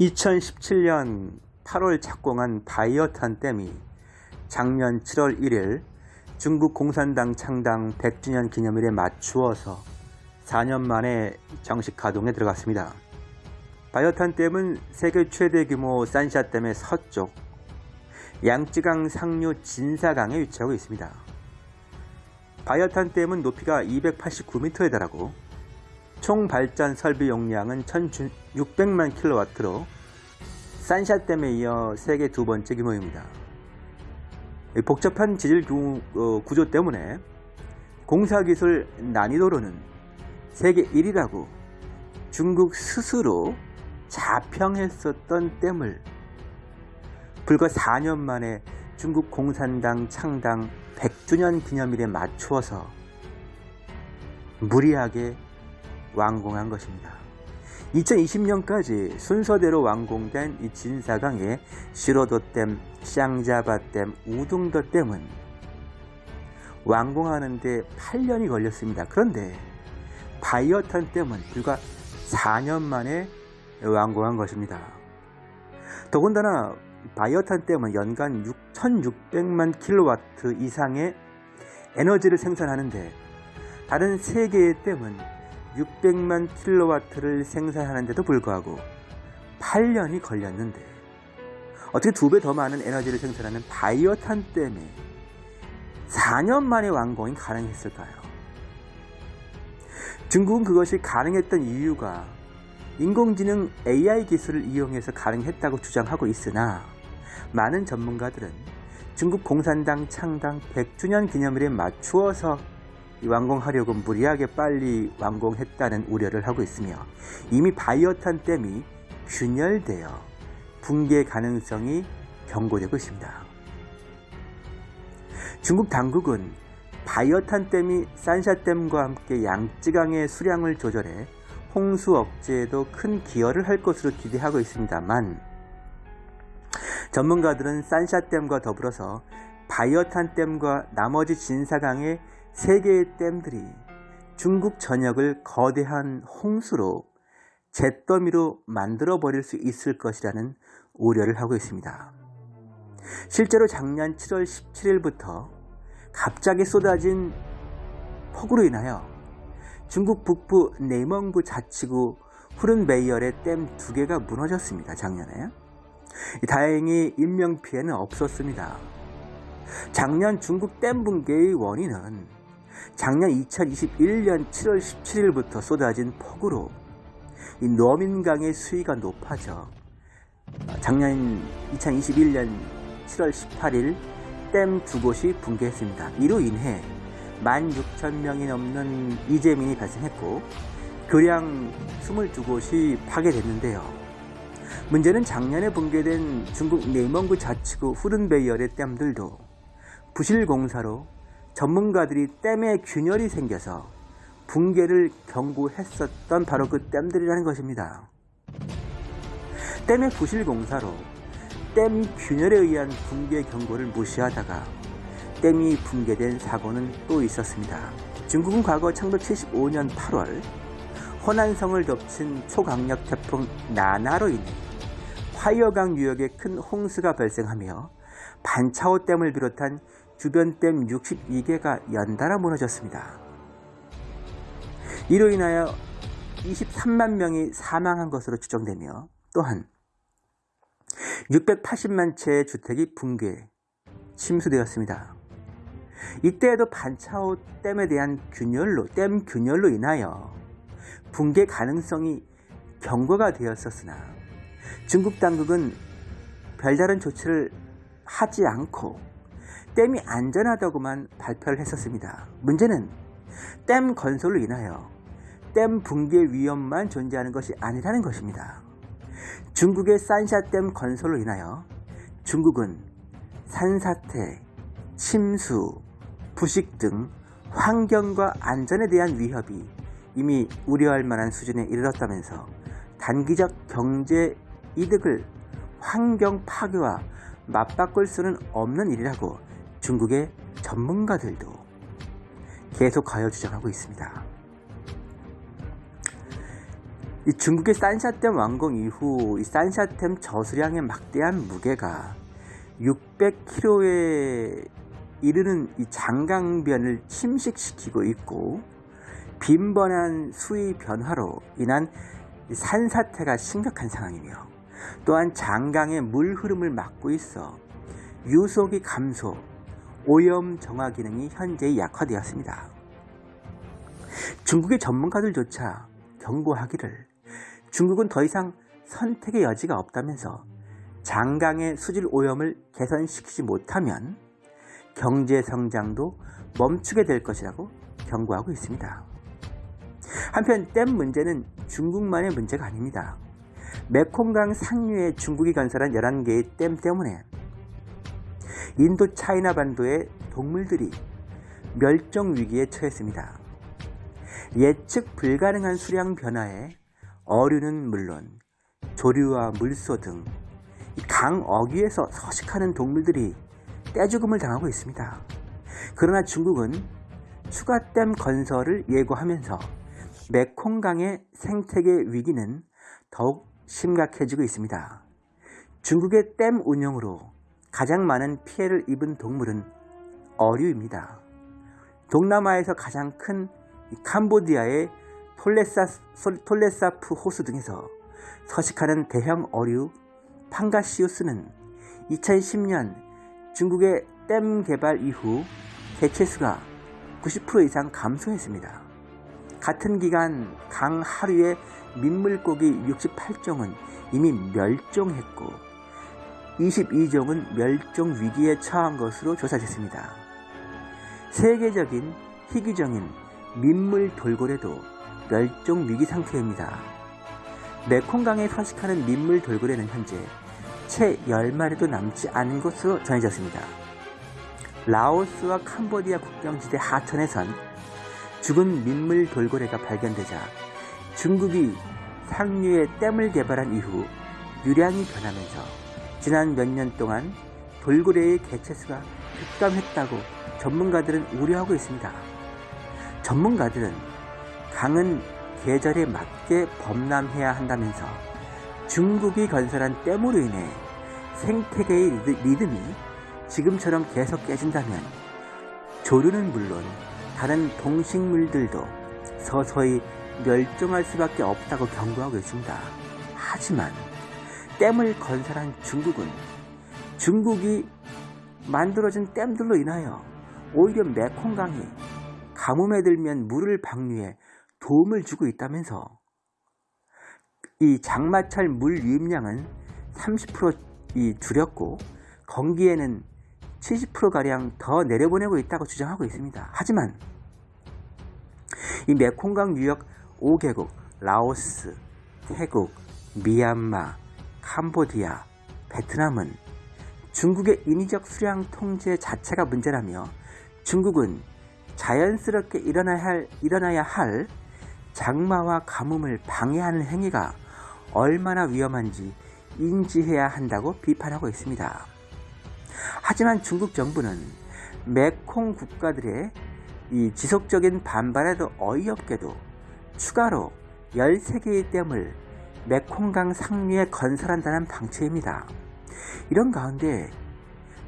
2017년 8월 착공한 바이어탄 댐이 작년 7월 1일 중국 공산당 창당 100주년 기념일에 맞추어서 4년 만에 정식 가동에 들어갔습니다. 바이어탄 댐은 세계 최대 규모 산샤댐의 서쪽 양쯔강 상류 진사강에 위치하고 있습니다. 바이어탄 댐은 높이가 289m에 달하고 총 발전 설비 용량은 1600만 킬로와트로 산샤댐에 이어 세계 두 번째 규모입니다. 복잡한 지질 어, 구조 때문에 공사기술 난이도로는 세계 1위라고 중국 스스로 자평했었던 댐을 불과 4년 만에 중국 공산당 창당 100주년 기념일에 맞추어서 무리하게 완공한 것입니다. 2020년까지 순서대로 완공된 이 진사강의 시로도댐, 샹자바댐, 우둥도댐은 완공하는데 8년이 걸렸습니다. 그런데 바이어탄 댐은 불과 4년 만에 완공한 것입니다. 더군다나 바이어탄 댐은 연간 6,600만 킬로와트 이상의 에너지를 생산하는데 다른 세 개의 댐은 600만 킬로와트를 생산하는데도 불구하고 8년이 걸렸는데 어떻게 두 배 더 많은 에너지를 생산하는 바이오탄 댐에 4년 만에 완공이 가능했을까요? 중국은 그것이 가능했던 이유가 인공지능 AI 기술을 이용해서 가능했다고 주장하고 있으나 많은 전문가들은 중국 공산당 창당 100주년 기념일에 맞추어서 완공하려고 무리하게 빨리 완공했다는 우려를 하고 있으며 이미 바이오탄 댐이 균열되어 붕괴 가능성이 경고되고 있습니다. 중국 당국은 바이오탄 댐이 산샤댐과 함께 양쯔강의 수량을 조절해 홍수 억제에도 큰 기여를 할 것으로 기대하고 있습니다만 전문가들은 산샤댐과 더불어서 바이오탄 댐과 나머지 진사강의 세 개의 댐들이 중국 전역을 거대한 홍수로 잿더미로 만들어 버릴 수 있을 것이라는 우려를 하고 있습니다. 실제로 작년 7월 17일부터 갑자기 쏟아진 폭우로 인하여 중국 북부 네멍부 자치구 후른베이얼의 댐 두 개가 무너졌습니다. 작년에. 다행히 인명피해는 없었습니다. 작년 중국 댐 붕괴의 원인은 작년 2021년 7월 17일부터 쏟아진 폭우로 이 노민강의 수위가 높아져 작년 2021년 7월 18일 댐 두 곳이 붕괴했습니다. 이로 인해 16,000명이 넘는 이재민이 발생했고 교량 22곳이 파괴됐는데요. 문제는 작년에 붕괴된 중국 네멍구 자치구 후른베이얼의 댐들도 부실공사로 전문가들이 댐에 균열이 생겨서 붕괴를 경고했었던 바로 그 댐들이라는 것입니다. 댐의 부실 공사로 댐 균열에 의한 붕괴 경고를 무시하다가 댐이 붕괴된 사고는 또 있었습니다. 중국은 과거 1975년 8월 호난성을 덮친 초강력 태풍 나나로 인해 화이어강 유역에 큰 홍수가 발생하며 반차오 댐을 비롯한 주변 댐 62개가 연달아 무너졌습니다. 이로 인하여 23만 명이 사망한 것으로 추정되며 또한 680만 채의 주택이 붕괴, 침수되었습니다. 이때에도 반차오 댐에 대한 균열로, 댐 균열로 인하여 붕괴 가능성이 경고가 되었었으나 중국 당국은 별다른 조치를 하지 않고 댐이 안전하다고만 발표를 했었습니다. 문제는 댐 건설로 인하여 댐 붕괴 위험만 존재하는 것이 아니라는 것입니다. 중국의 산샤댐 건설로 인하여 중국은 산사태, 침수, 부식 등 환경과 안전에 대한 위협이 이미 우려할 만한 수준에 이르렀다면서 단기적 경제 이득을 환경 파괴와 맞바꿀 수는 없는 일이라고 중국의 전문가들도 계속하여 주장하고 있습니다. 이 중국의 산샤댐 완공 이후 이 산샤댐 저수량의 막대한 무게가 600km에 이르는 이 장강변을 침식시키고 있고 빈번한 수위 변화로 인한 산사태가 심각한 상황이며 또한 장강의 물 흐름을 막고 있어 유속이 감소, 오염 정화 기능이 현재 약화되었습니다. 중국의 전문가들조차 경고하기를 중국은 더 이상 선택의 여지가 없다면서 장강의 수질 오염을 개선시키지 못하면 경제 성장도 멈추게 될 것이라고 경고하고 있습니다. 한편 댐 문제는 중국만의 문제가 아닙니다. 메콩강 상류에 중국이 건설한 11개의 댐 때문에 인도 차이나 반도의 동물들이 멸종 위기에 처했습니다. 예측 불가능한 수량 변화에 어류는 물론 조류와 물소 등 강 어귀에서 서식하는 동물들이 떼죽음을 당하고 있습니다. 그러나 중국은 추가댐 건설을 예고하면서 메콩강의 생태계 위기는 더욱 심각해지고 있습니다. 중국의 댐 운영으로 가장 많은 피해를 입은 동물은 어류입니다. 동남아에서 가장 큰 캄보디아의 톨레사, 톨레사프 호수 등에서 서식하는 대형 어류 판가시우스는 2010년 중국의 댐 개발 이후 개체수가 90% 이상 감소했습니다. 같은 기간 강 하류의 민물고기 68종은 이미 멸종했고 22종은 멸종 위기에 처한 것으로 조사됐습니다. 세계적인 희귀종인 민물 돌고래도 멸종 위기 상태입니다. 메콩강에 서식하는 민물 돌고래는 현재 채 10마리도 남지 않은 것으로 전해졌습니다. 라오스와 캄보디아 국경지대 하천에선 죽은 민물 돌고래가 발견되자 중국이 상류에 댐을 개발한 이후 유량이 변하면서 지난 몇 년 동안 돌고래의 개체수가 급감했다고 전문가들은 우려하고 있습니다. 전문가들은 강은 계절에 맞게 범람해야 한다면서 중국이 건설한 댐으로 인해 생태계의 리듬이 지금처럼 계속 깨진다면 조류는 물론 다른 동식물들도 서서히 멸종할 수밖에 없다고 경고하고 있습니다. 하지만 댐을 건설한 중국은 중국이 만들어진 댐들로 인하여 오히려 메콩강이 가뭄에 들면 물을 방류해 도움을 주고 있다면서 이 장마철 물 유입량은 30% 줄였고 건기에는 70%가량 더 내려보내고 있다고 주장하고 있습니다. 하지만 이 메콩강 유역 5개국 라오스, 태국, 미얀마, 캄보디아, 베트남은 중국의 인위적 수량 통제 자체가 문제라며 중국은 자연스럽게 일어나야 할, 일어나야 할 장마와 가뭄을 방해하는 행위가 얼마나 위험한지 인지해야 한다고 비판하고 있습니다. 하지만 중국 정부는 메콩 국가들의 이 지속적인 반발에도 어이없게도 추가로 13개의 댐을 메콩강 상류에 건설한다는 방침입니다. 이런 가운데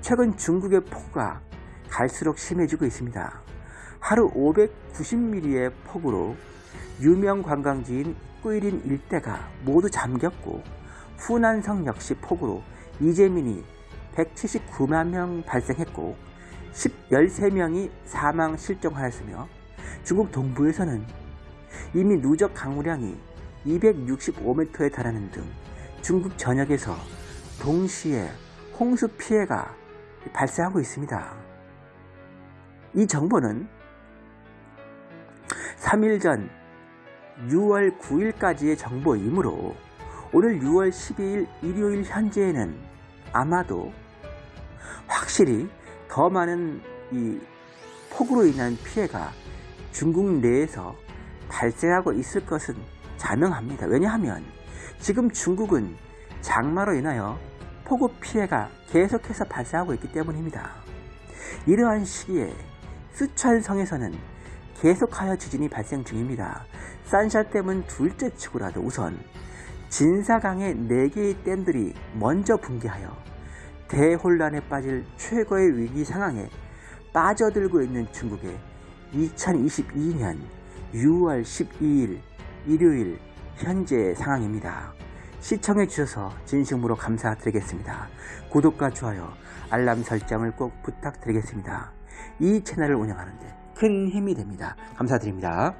최근 중국의 폭우가 갈수록 심해지고 있습니다. 하루 590mm의 폭우로 유명 관광지인 꾸이린 일대가 모두 잠겼고 후난성 역시 폭우로 이재민이 179만 명 발생했고 13명이 사망 실종하였으며 중국 동부에서는 이미 누적 강우량이 265m에 달하는 등 중국 전역에서 동시에 홍수 피해가 발생하고 있습니다. 이 정보는 3일 전 6월 9일까지의 정보이므로 오늘 6월 12일 일요일 현재에는 아마도 확실히 더 많은 이 폭우로 인한 피해가 중국 내에서 발생하고 있을 것은 자명합니다. 왜냐하면 지금 중국은 장마로 인하여 폭우 피해가 계속해서 발생하고 있기 때문입니다. 이러한 시기에 쓰촨성에서는 계속하여 지진이 발생 중입니다. 산샤댐은 둘째 치고라도 우선 진사강의 4개의 댐들이 먼저 붕괴하여 대혼란에 빠질 최고의 위기 상황에 빠져들고 있는 중국의 2022년 6월 12일 일요일 현재 상황입니다. 시청해 주셔서 진심으로 감사드리겠습니다. 구독과 좋아요, 알람 설정을 꼭 부탁드리겠습니다. 이 채널을 운영하는데 큰 힘이 됩니다. 감사드립니다.